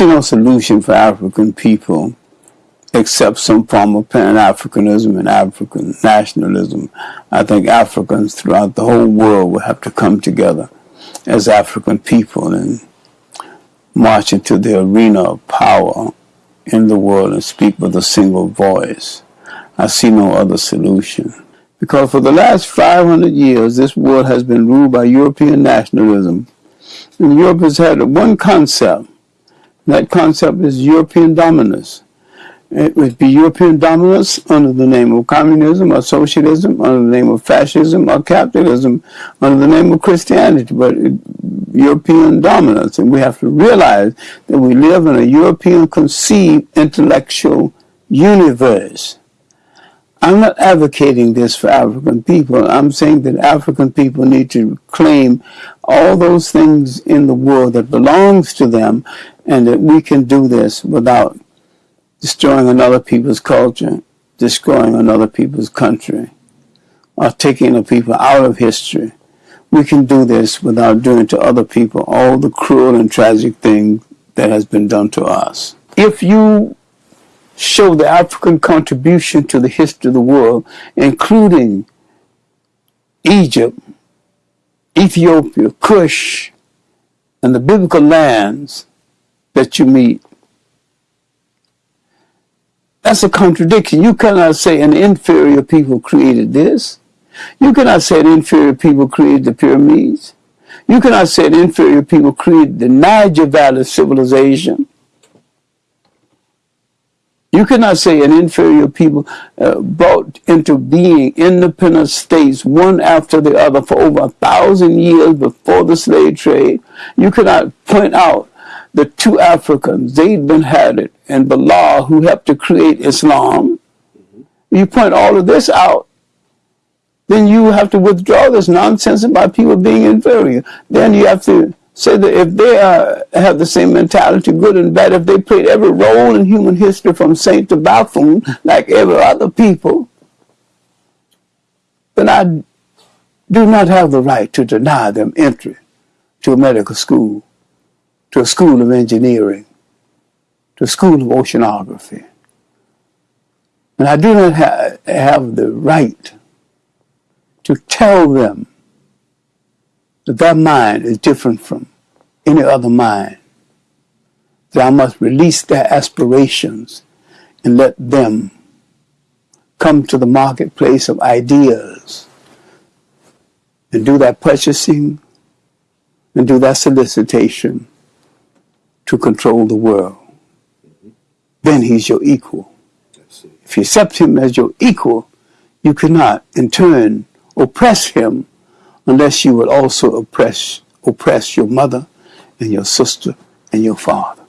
see no solution for African people except some form of Pan-Africanism and African nationalism. I think Africans throughout the whole world will have to come together as African people and march into the arena of power in the world and speak with a single voice. I see no other solution. Because for the last 500 years, this world has been ruled by European nationalism. And Europe has had one concept. That concept is European dominance. It would be European dominance under the name of communism or socialism, under the name of fascism or capitalism, under the name of Christianity, but European dominance. And we have to realize that we live in a European conceived intellectual universe. I'm not advocating this for African people. I'm saying that African people need to claim all those things in the world that belongs to them and that we can do this without destroying another people's culture, destroying another people's country, or taking a people out of history. We can do this without doing to other people all the cruel and tragic things that has been done to us. If you show the African contribution to the history of the world, including Egypt, Ethiopia, Cush, and the biblical lands that you meet, that's a contradiction. You cannot say an inferior people created this. You cannot say an inferior people created the pyramids. You cannot say an inferior people created the Niger Valley civilization. You cannot say an inferior people uh, brought into being independent states one after the other for over a thousand years before the slave trade. You cannot point out the two Africans, Zayd bin Hadid and Bilal, who helped to create Islam, mm-hmm. you point all of this out, then you have to withdraw this nonsense about people being inferior. Then you have to say that if they are, have the same mentality, good and bad, if they played every role in human history from saint to buffoon, like every other people, then I do not have the right to deny them entry to a medical school to a school of engineering, to a school of oceanography. And I do not ha have the right to tell them that their mind is different from any other mind. That I must release their aspirations and let them come to the marketplace of ideas and do that purchasing and do that solicitation to control the world. Then he's your equal. If you accept him as your equal, you cannot in turn oppress him unless you would also oppress, oppress your mother and your sister and your father.